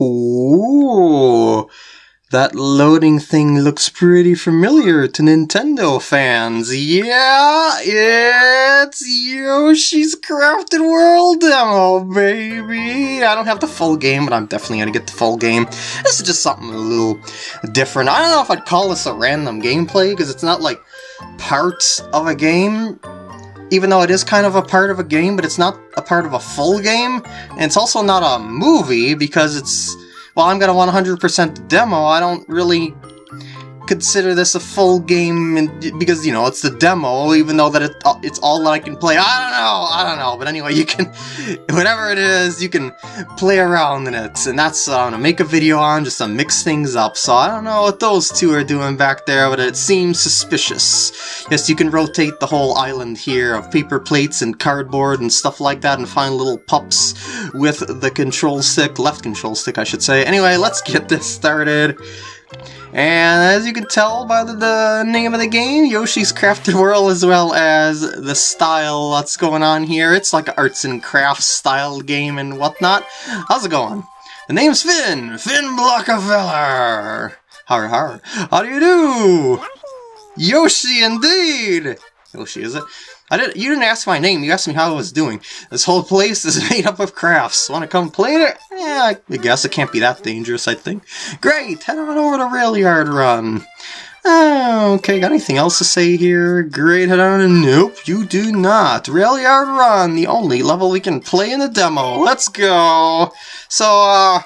Ooh, that loading thing looks pretty familiar to Nintendo fans. Yeah, it's Yoshi's Crafted World demo, baby. I don't have the full game, but I'm definitely gonna get the full game. This is just something a little different. I don't know if I'd call this a random gameplay, because it's not like parts of a game even though it is kind of a part of a game, but it's not a part of a full game. And it's also not a movie because it's, well, I'm going to 100% demo. I don't really consider this a full game because, you know, it's the demo, even though that it, uh, it's all that I can play. I don't know, I don't know, but anyway, you can, whatever it is, you can play around in it, and that's what I'm gonna make a video on, just to mix things up, so I don't know what those two are doing back there, but it seems suspicious. Yes, you can rotate the whole island here of paper plates and cardboard and stuff like that, and find little pups with the control stick, left control stick I should say. Anyway, let's get this started. And as you can tell by the, the, name of the game, Yoshi's Crafted World, as well as the style that's going on here, it's like an arts and crafts style game and whatnot. How's it going? The name's Finn! Finn Blockafeller! Har har. How do you do? Yoshi indeed! Yoshi, is it? I didn't. You didn't ask my name. You asked me how I was doing. This whole place is made up of crafts. Want to come play it? Yeah, I guess it can't be that dangerous. I think. Great. Head on over to Rail Yard Run. Oh, okay, got anything else to say here? Great, head on. Nope, you do not. Rail Yard Run, the only level we can play in the demo. Let's go. So, uh,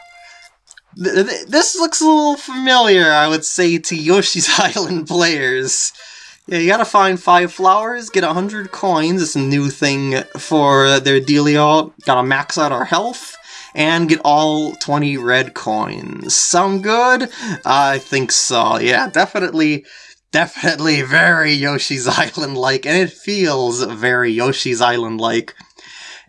th th this looks a little familiar, I would say, to Yoshi's Island players. Yeah, you gotta find five flowers, get a hundred coins, it's a new thing for their dealio. Gotta max out our health, and get all 20 red coins. Sound good? I think so, yeah, definitely, definitely very Yoshi's Island-like, and it feels very Yoshi's Island-like.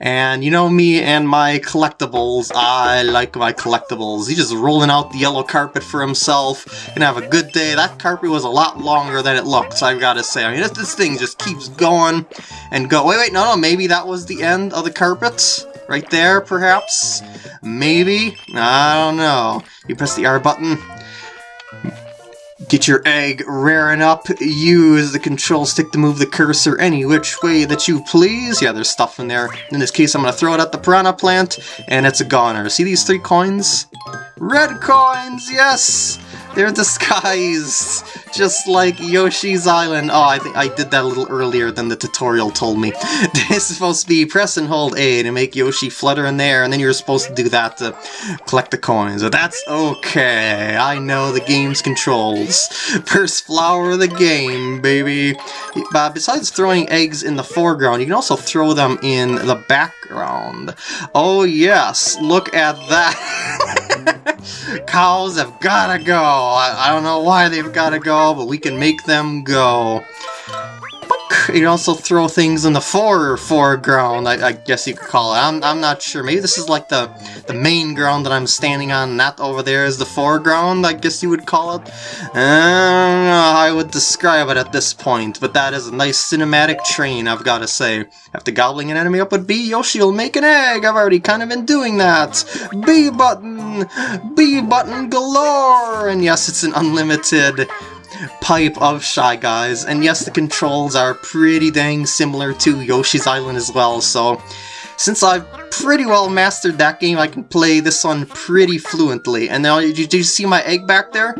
And you know me and my collectibles, I like my collectibles. He's just rolling out the yellow carpet for himself, and have a good day. That carpet was a lot longer than it looks, I've got to say. I mean, this, this thing just keeps going and go. Wait, wait, no, no, maybe that was the end of the carpet? Right there, perhaps? Maybe? I don't know. You press the R button, Get your egg raring up, use the control stick to move the cursor any which way that you please. Yeah, there's stuff in there. In this case, I'm going to throw it at the piranha plant, and it's a goner. See these three coins? Red coins, yes! They're disguised, just like Yoshi's Island. Oh, I think I did that a little earlier than the tutorial told me. This is supposed to be press and hold A to make Yoshi flutter in there, and then you're supposed to do that to collect the coins. But that's okay. I know the game's controls. First flower of the game, baby. But besides throwing eggs in the foreground, you can also throw them in the background. Oh yes, look at that. Cows have gotta go. I, I don't know why they've gotta go, but we can make them go. You also throw things in the fore foreground, I, I, guess you could call it. I'm, I'm not sure. Maybe this is like the, the main ground that I'm standing on, that over there is the foreground, I guess you would call it. I how I would describe it at this point, but that is a nice cinematic train, I've got to say. After gobbling an enemy up with B, Yoshi will make an egg. I've already kind of been doing that. B button! B button galore! And yes, it's an unlimited pipe of Shy Guys. And yes, the controls are pretty dang similar to Yoshi's Island as well, so since I've pretty well mastered that game, I can play this one pretty fluently. And now, did you see my egg back there?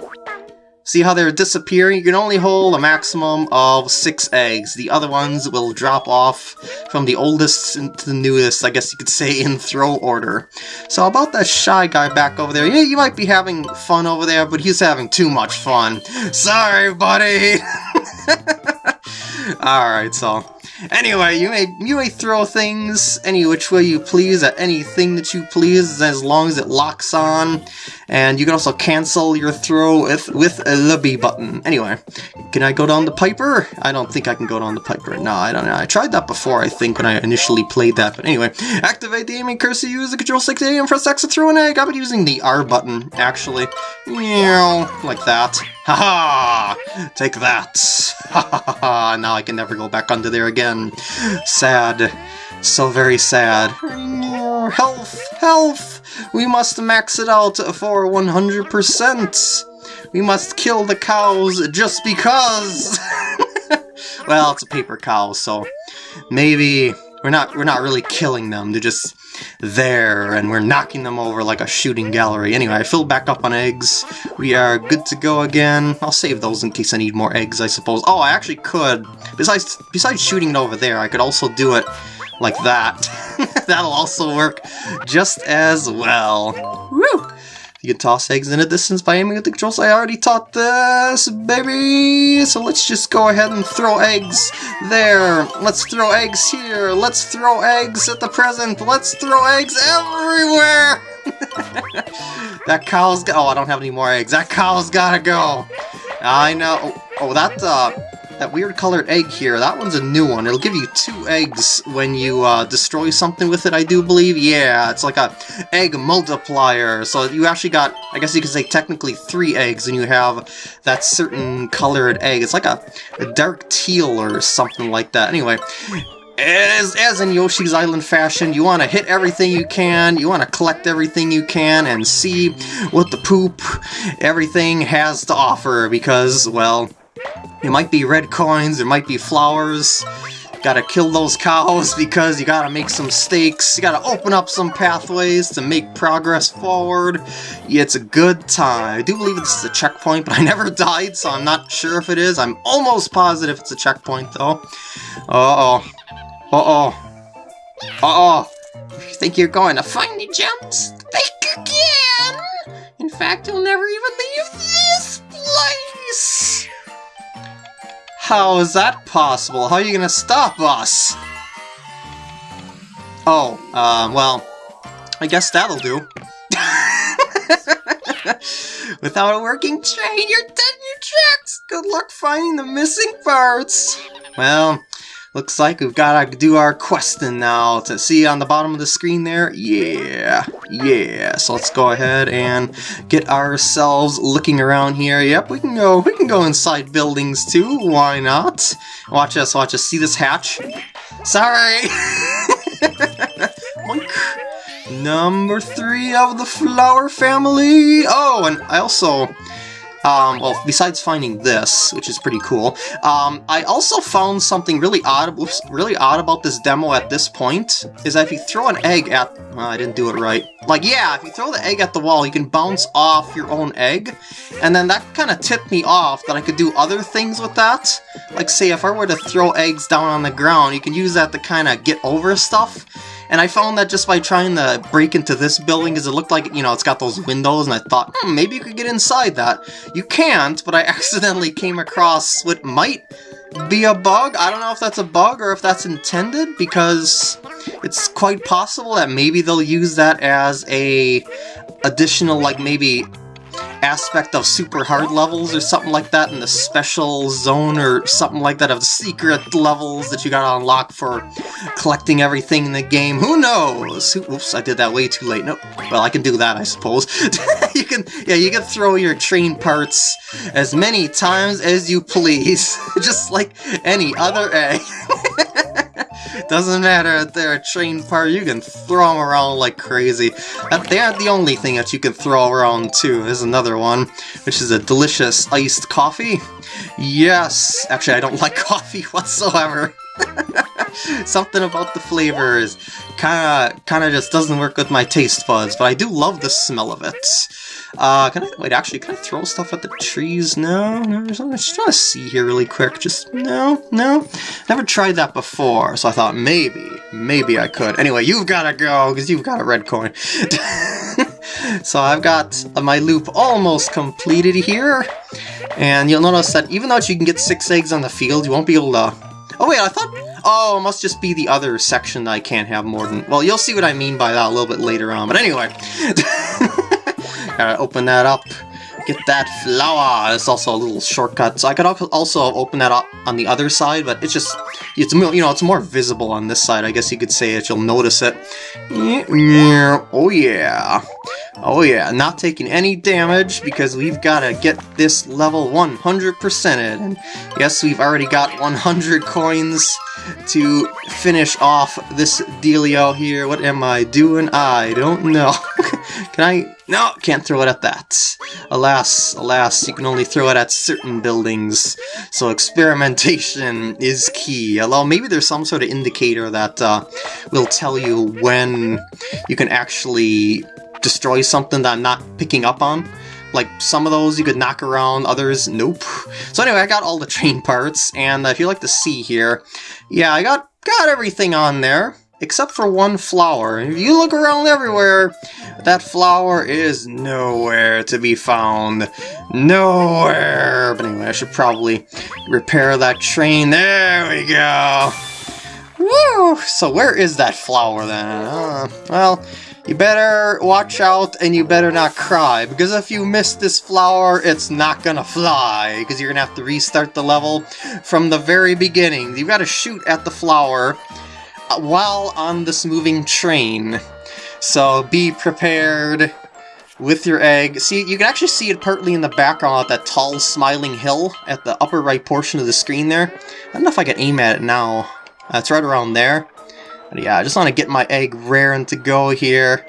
See how they're disappearing? You can only hold a maximum of six eggs. The other ones will drop off from the oldest to the newest, I guess you could say, in throw order. So about that shy guy back over there, yeah, you might be having fun over there, but he's having too much fun. Sorry, buddy! Alright, so Anyway, you may you may throw things any which way you please at anything that you please as long as it locks on. And you can also cancel your throw with, with the B button. Anyway, can I go down the Piper? I don't think I can go down the Piper. No, I don't know. I tried that before, I think, when I initially played that. But anyway, activate the aiming cursor, use the control stick to aim, press X to throw an egg. I've been using the R button, actually. You like that. Haha! -ha! Take that. Ha ha ha! Now I can never go back under there again. Sad. So very sad. Health! Health! We must max it out for 100%. We must kill the cows just because. well, it's a paper cow, so maybe we're not we're not really killing them. They're just there, and we're knocking them over like a shooting gallery. Anyway, I filled back up on eggs. We are good to go again. I'll save those in case I need more eggs, I suppose. Oh, I actually could. Besides, besides shooting it over there, I could also do it like that. That'll also work just as well. Woo! You can toss eggs in a distance by aiming at the controls. I already taught this, baby! So let's just go ahead and throw eggs there. Let's throw eggs here. Let's throw eggs at the present. Let's throw eggs everywhere! that cow's got- oh, I don't have any more eggs. That cow's gotta go! I know- oh, oh that, uh, that weird colored egg here, that one's a new one. It'll give you two eggs when you uh, destroy something with it, I do believe. Yeah, it's like a egg multiplier. So you actually got, I guess you could say technically three eggs, and you have that certain colored egg. It's like a, a dark teal or something like that. Anyway, as, as in Yoshi's Island fashion, you want to hit everything you can, you want to collect everything you can, and see what the poop everything has to offer, because, well, it might be red coins, it might be flowers. Gotta kill those cows because you gotta make some stakes. You gotta open up some pathways to make progress forward. Yeah, it's a good time. I do believe this is a checkpoint, but I never died, so I'm not sure if it is. I'm almost positive it's a checkpoint, though. Uh-oh. Uh-oh. Uh-oh. You think you're going to find the jumps? Think again! In fact, you'll never even leave this place! How is that possible? How are you gonna stop us? Oh, um, well, I guess that'll do. Without a working train, you're dead in your tracks! Good luck finding the missing parts! Well, looks like we've gotta do our questing now. To see on the bottom of the screen there? Yeah, yeah. So let's go ahead and get ourselves looking around here. Yep, we can go, we can go inside buildings too, why not? Watch us, watch us. See this hatch? Sorry! Number three of the flower family! Oh, and I also um, well, besides finding this, which is pretty cool, um, I also found something really odd, whoops, really odd about this demo at this point, is that if you throw an egg at, well, I didn't do it right. Like, yeah, if you throw the egg at the wall, you can bounce off your own egg, and then that kind of tipped me off that I could do other things with that. Like, say, if I were to throw eggs down on the ground, you can use that to kind of get over stuff. And I found that just by trying to break into this building, because it looked like, you know, it's got those windows, and I thought, hmm, maybe you could get inside that. You can't, but I accidentally came across what might be a bug. I don't know if that's a bug or if that's intended, because it's quite possible that maybe they'll use that as a additional, like, maybe aspect of super hard levels or something like that in the special zone or something like that of the secret levels that you gotta unlock for collecting everything in the game. Who knows? Oops, I did that way too late. Nope. Well, I can do that, I suppose. you can, yeah, you can throw your train parts as many times as you please, just like any other egg. Doesn't matter if they're a train part, you can throw them around like crazy. They aren't the only thing that you can throw around too. There's another one, which is a delicious iced coffee. Yes! Actually, I don't like coffee whatsoever. Something about the flavors kinda kinda just doesn't work with my taste buds, but I do love the smell of it. Uh, can I, wait, actually, can I throw stuff at the trees? No, no, I'm just trying to see here really quick. Just, no, no. Never tried that before, so I thought maybe, maybe I could. Anyway, you've gotta go, because you've got a red coin. so I've got my loop almost completed here. And you'll notice that even though you can get six eggs on the field, you won't be able to... Oh wait, I thought... Oh, it must just be the other section that I can't have more than... Well, you'll see what I mean by that a little bit later on. But anyway... Gotta open that up. Get that flower. It's also a little shortcut. So I could also open that up on the other side, but it's just, it's you know, it's more visible on this side. I guess you could say it. You'll notice it. Oh yeah. Oh yeah. Not taking any damage because we've got to get this level 100%ed. And yes, we've already got 100 coins to finish off this dealio here. What am I doing? I don't know. Can I? No, can't throw it at that. Alas, alas, you can only throw it at certain buildings. So experimentation is key. Although maybe there's some sort of indicator that uh, will tell you when you can actually destroy something that I'm not picking up on. Like, some of those you could knock around, others, nope. So anyway, I got all the train parts, and if you like to see here, yeah, I got, got everything on there except for one flower. If you look around everywhere, that flower is nowhere to be found. Nowhere! But anyway, I should probably repair that train. There we go! Woo! So where is that flower then? Uh, well, you better watch out and you better not cry, because if you miss this flower, it's not gonna fly, because you're gonna have to restart the level from the very beginning. You've got to shoot at the flower, while on this moving train. So be prepared with your egg. See, you can actually see it partly in the background at that tall smiling hill at the upper right portion of the screen there. I don't know if I can aim at it now. Uh, it's right around there. But yeah, I just want to get my egg raring to go here.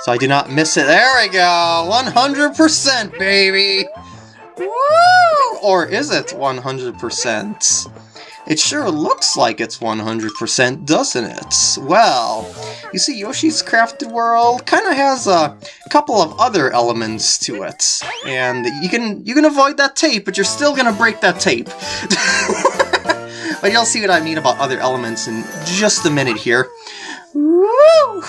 So I do not miss it. There we go! 100% baby! Woo! Or is it 100%? It sure looks like it's 100%, doesn't it? Well, you see, Yoshi's Crafted World kind of has a couple of other elements to it. And you can you can avoid that tape, but you're still gonna break that tape. but you'll see what I mean about other elements in just a minute here. Woo!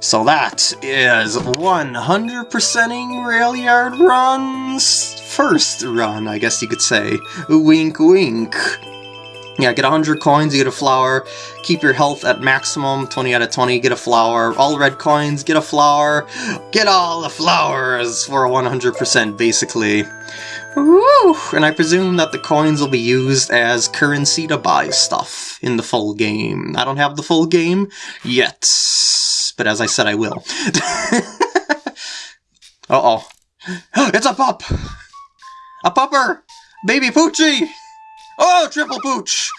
So that is 100%ing Railyard Run's first run, I guess you could say. Wink wink. Yeah, get 100 coins, you get a flower. Keep your health at maximum, 20 out of 20, get a flower. All red coins, get a flower. Get all the flowers for 100% basically. Woo! And I presume that the coins will be used as currency to buy stuff in the full game. I don't have the full game yet, but as I said, I will. Uh-oh. It's a pup! A pupper! Baby Poochie! Oh, triple pooch!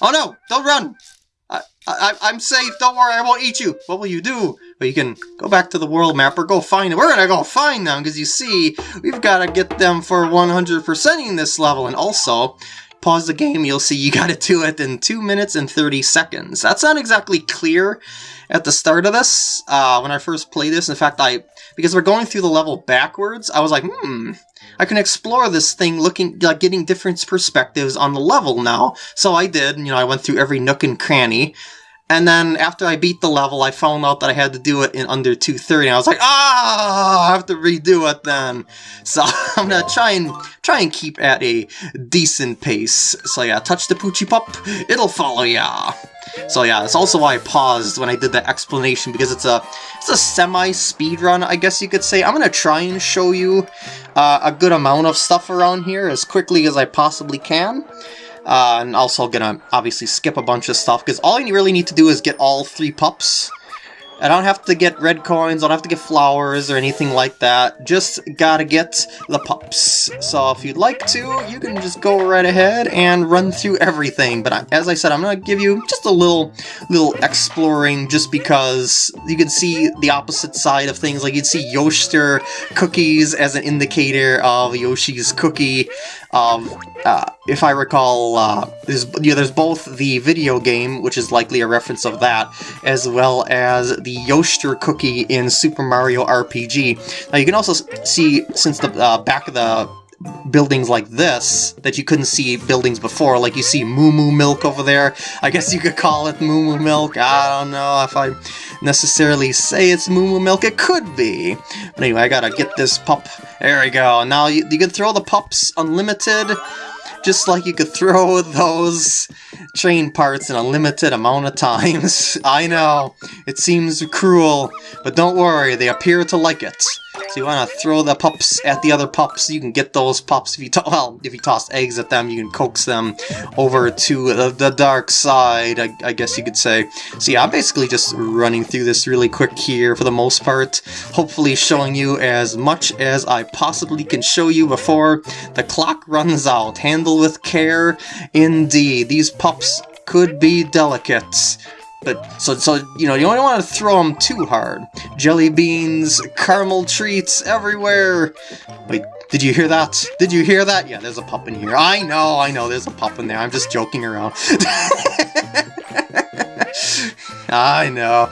Oh no, don't run! I, I, I'm safe, don't worry, I won't eat you. What will you do? Well, you can go back to the world map or go find them. We're gonna go find them, because you see, we've got to get them for 100%ing this level. And also, pause the game, you'll see you gotta do it in 2 minutes and 30 seconds. That's not exactly clear at the start of this, uh, when I first played this. In fact, I because we're going through the level backwards, I was like, hmm, I can explore this thing looking, like getting different perspectives on the level now. So I did, you know, I went through every nook and cranny. And then after I beat the level, I found out that I had to do it in under 230. I was like, ah, I have to redo it then. So I'm gonna try and try and keep at a decent pace. So yeah, touch the Poochie Pup, it'll follow ya. So yeah, that's also why I paused when I did the explanation, because it's a it's a semi-speed run, I guess you could say. I'm gonna try and show you uh, a good amount of stuff around here as quickly as I possibly can. Uh, and also gonna obviously skip a bunch of stuff, because all you really need to do is get all three pups. I don't have to get red coins, I don't have to get flowers or anything like that. Just gotta get the pups. So if you'd like to, you can just go right ahead and run through everything. But as I said, I'm gonna give you just a little, little exploring just because you can see the opposite side of things. Like you'd see Yoshster cookies as an indicator of Yoshi's cookie. Um, uh, if I recall, uh, there's, yeah, there's both the video game, which is likely a reference of that, as well as the Yoshster cookie in Super Mario RPG. Now you can also see, since the uh, back of the buildings like this that you couldn't see buildings before. Like you see Moo Moo Milk over there. I guess you could call it Moo Moo Milk. I don't know if I necessarily say it's Moo Moo Milk. It could be. But anyway, I gotta get this pup. There we go. Now you, you can throw the pups unlimited just like you could throw those train parts in a limited amount of times. I know, it seems cruel, but don't worry, they appear to like it. So you want to throw the pups at the other pups, you can get those pups if you well, if you toss eggs at them, you can coax them over to the, the dark side, I, I, guess you could say. So yeah, I'm basically just running through this really quick here for the most part, hopefully showing you as much as I possibly can show you before the clock runs out. Handle with care, indeed. These pups could be delicate. But so so you know you don't want to throw them too hard. Jelly beans, caramel treats everywhere. Wait, did you hear that? Did you hear that? Yeah, there's a pup in here. I know, I know, there's a pup in there. I'm just joking around. I know.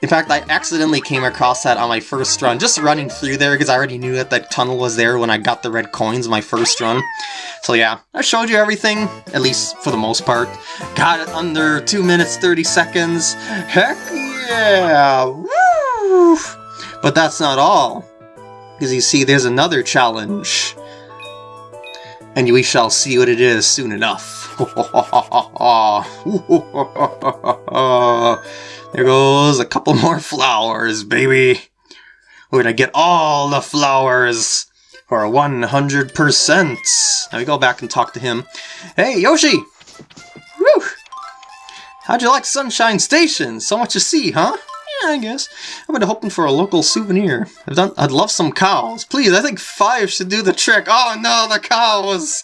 In fact, I accidentally came across that on my first run, just running through there because I already knew that that tunnel was there when I got the red coins my first run. So yeah, I showed you everything, at least for the most part. Got it under 2 minutes 30 seconds. Heck yeah! Woo! But that's not all. Because you see, there's another challenge. And we shall see what it is soon enough. there goes a couple more flowers, baby. We're gonna get all the flowers for 100%. Now we go back and talk to him. Hey, Yoshi! Woo! How'd you like Sunshine Station? So much to see, huh? Yeah, I guess. I've been hoping for a local souvenir. I've done, I'd love some cows. Please, I think five should do the trick. Oh no, the cows!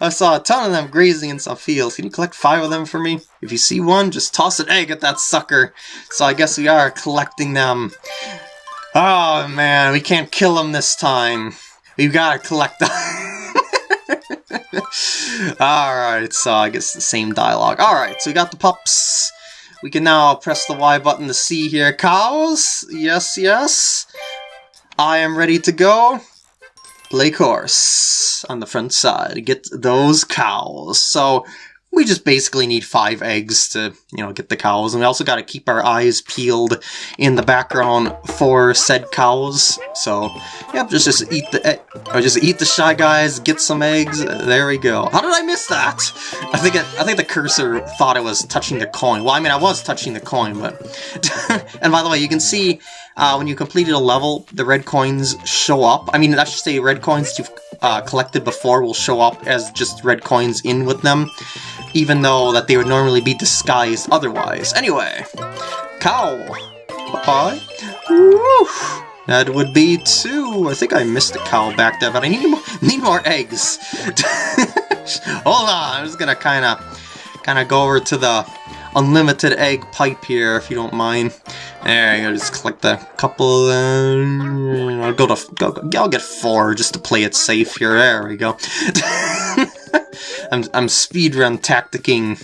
I saw a ton of them grazing in some fields. Can you collect five of them for me? If you see one, just toss an egg at that sucker. So I guess we are collecting them. Oh man, we can't kill them this time. We've got to collect them. Alright, so I guess the same dialogue. Alright, so we got the pups. We can now press the Y button to see here. Cows? Yes, yes. I am ready to go play course on the front side. Get those cows. So we just basically need five eggs to, you know, get the cows. And we also got to keep our eyes peeled in the background for said cows. So, yep, just, just eat the or uh, just eat the Shy Guys, get some eggs. There we go. How did I miss that? I think it, I think the cursor thought I was touching the coin. Well, I mean, I was touching the coin, but... and by the way, you can see uh, when you completed a level, the red coins show up. I mean, I should say red coins you've uh, collected before will show up as just red coins in with them, even though that they would normally be disguised otherwise. Anyway, cow. Bye. Woo. That would be two. I think I missed a cow back there, but I need more, need more eggs. Hold on, I'm just gonna kind of kind of go over to the unlimited egg pipe here, if you don't mind. There go, just collect a couple, uh, I'll go to, go, I'll get four just to play it safe here, there we go. I'm, I'm speedrun tacticking,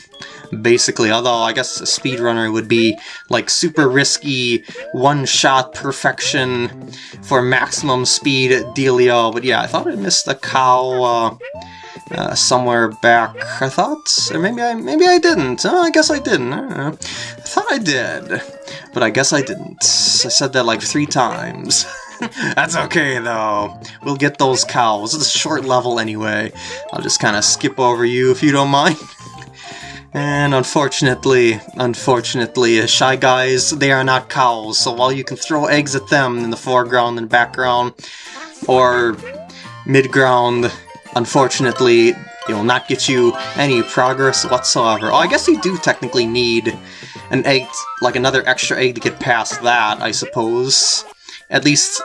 basically, although I guess a speedrunner would be like super risky, one-shot perfection for maximum speed dealio, but yeah, I thought I missed a cow, uh, uh, somewhere back. I thought, or maybe I maybe I didn't. Oh, I guess I didn't. I, I, thought I did, but I guess I didn't. I said that like three times. That's okay though. We'll get those cows. It's a short level anyway. I'll just kind of skip over you if you don't mind. And unfortunately, unfortunately, uh, Shy Guys, they are not cows, so while you can throw eggs at them in the foreground and background, or mid-ground, Unfortunately, it will not get you any progress whatsoever. Oh, I guess you do technically need an egg, like another extra egg to get past that, I suppose. At least,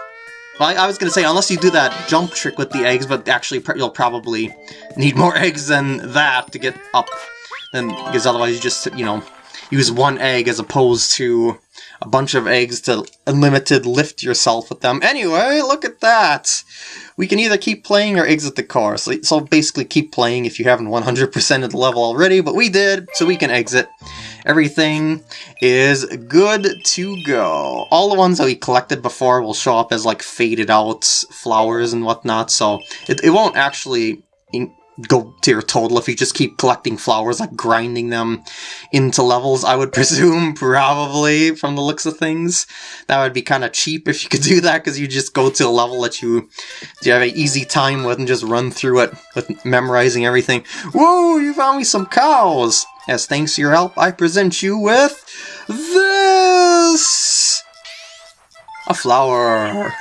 well, I was going to say, unless you do that jump trick with the eggs, but actually you'll probably need more eggs than that to get up. Then, because otherwise you just, you know, use one egg as opposed to a bunch of eggs to unlimited lift yourself with them. Anyway, look at that! We can either keep playing or exit the car. So, so basically keep playing if you haven't 100% of the level already, but we did, so we can exit. Everything is good to go. All the ones that we collected before will show up as like faded out flowers and whatnot, so it, it won't actually go to your total if you just keep collecting flowers, like grinding them into levels, I would presume, probably, from the looks of things. That would be kind of cheap if you could do that, because you just go to a level that you, you have an easy time with and just run through it with memorizing everything. Whoa, you found me some cows! As thanks to your help, I present you with this! A flower!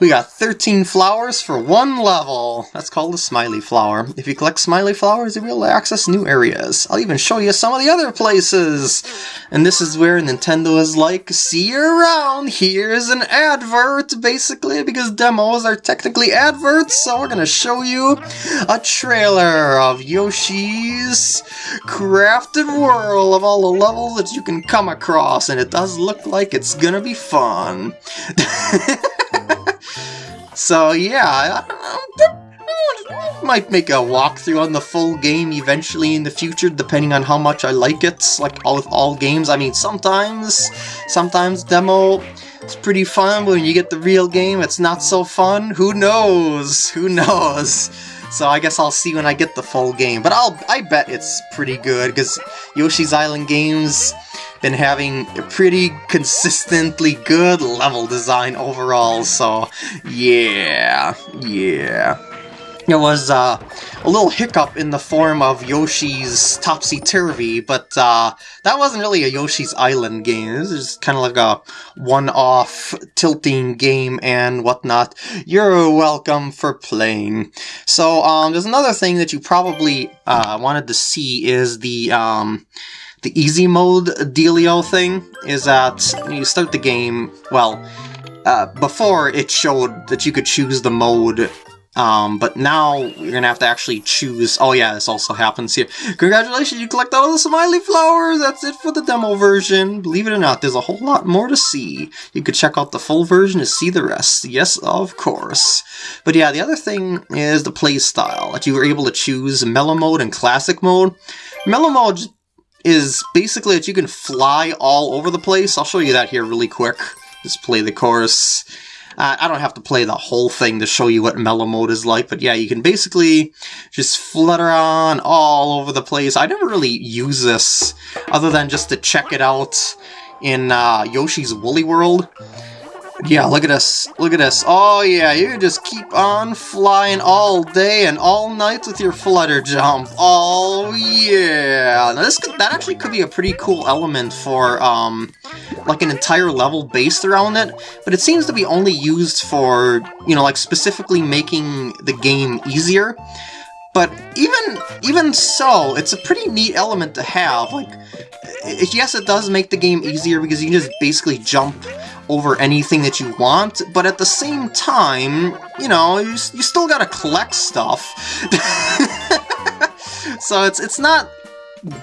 We got 13 flowers for one level. That's called a smiley flower. If you collect smiley flowers, able to access new areas. I'll even show you some of the other places. And this is where Nintendo is like, see you around. Here's an advert, basically, because demos are technically adverts. So we're to show you a trailer of Yoshi's Crafted World of all the levels that you can come across. And it does look like it's to be fun. So yeah, might make a walkthrough on the full game eventually in the future, depending on how much I like it. Like all of all games, I mean, sometimes, sometimes demo is pretty fun, but when you get the real game, it's not so fun. Who knows? Who knows? So I guess I'll see when I get the full game. But I'll I bet it's pretty good because Yoshi's Island games been having a pretty consistently good level design overall, so yeah, yeah. It was uh, a little hiccup in the form of Yoshi's Topsy-Turvy, but uh, that wasn't really a Yoshi's Island game. This is kind of like a one-off tilting game and whatnot. You're welcome for playing. So um, there's another thing that you probably uh, wanted to see is the... Um, the easy mode dealio thing is that you start the game, well, uh, before it showed that you could choose the mode, um, but now you're gonna have to actually choose, oh yeah, this also happens here. Congratulations, you collect all the smiley flowers, that's it for the demo version. Believe it or not, there's a whole lot more to see. You could check out the full version to see the rest. Yes, of course. But yeah, the other thing is the playstyle, that you were able to choose mellow mode and classic mode. Mellow mode is basically that you can fly all over the place. I'll show you that here really quick. Just play the chorus. Uh, I don't have to play the whole thing to show you what mellow mode is like, but yeah, you can basically just flutter on all over the place. I never really use this other than just to check it out in uh, Yoshi's Woolly World. Yeah, look at this. Look at this. Oh yeah, you just keep on flying all day and all night with your flutter jump. Oh yeah. Now this could, that actually could be a pretty cool element for um like an entire level based around it, but it seems to be only used for, you know, like specifically making the game easier. But even even so, it's a pretty neat element to have. Like, yes, it does make the game easier because you can just basically jump over anything that you want, but at the same time, you know, you, you still gotta collect stuff. so it's it's not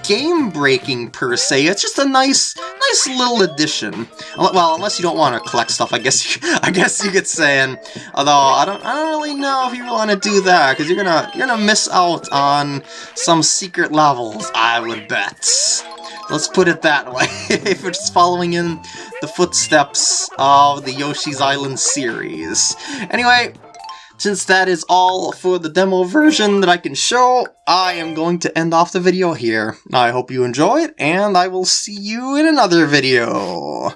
game-breaking per se, it's just a nice nice little addition. Uh, well, unless you don't want to collect stuff, I guess you, I guess you could say. And although I don't I don't really know if you want to do that because you're gonna you're gonna miss out on some secret levels. I would bet. Let's put it that way, if we're just following in the footsteps of the Yoshi's Island series. Anyway, since that is all for the demo version that I can show, I am going to end off the video here. I hope you enjoyed, and I will see you in another video.